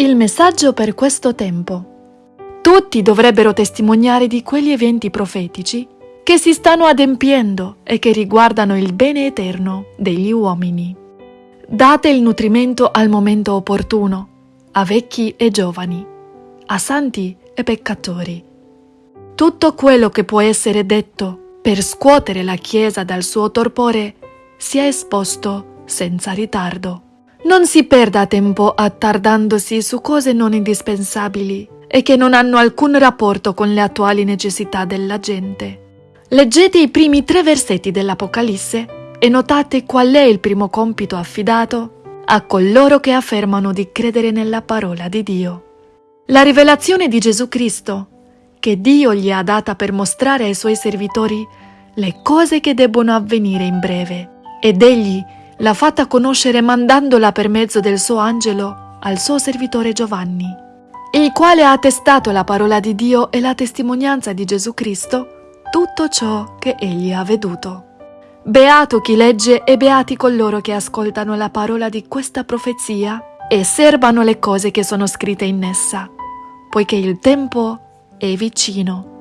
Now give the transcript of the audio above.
Il messaggio per questo tempo. Tutti dovrebbero testimoniare di quegli eventi profetici che si stanno adempiendo e che riguardano il bene eterno degli uomini. Date il nutrimento al momento opportuno, a vecchi e giovani, a santi e peccatori. Tutto quello che può essere detto per scuotere la Chiesa dal suo torpore sia esposto senza ritardo. Non si perda tempo attardandosi su cose non indispensabili e che non hanno alcun rapporto con le attuali necessità della gente. Leggete i primi tre versetti dell'Apocalisse e notate qual è il primo compito affidato a coloro che affermano di credere nella parola di Dio. La rivelazione di Gesù Cristo, che Dio gli ha data per mostrare ai suoi servitori le cose che debbono avvenire in breve, ed egli l'ha fatta conoscere mandandola per mezzo del suo angelo al suo servitore Giovanni, il quale ha attestato la parola di Dio e la testimonianza di Gesù Cristo, tutto ciò che egli ha veduto. Beato chi legge e beati coloro che ascoltano la parola di questa profezia e serbano le cose che sono scritte in essa, poiché il tempo è vicino.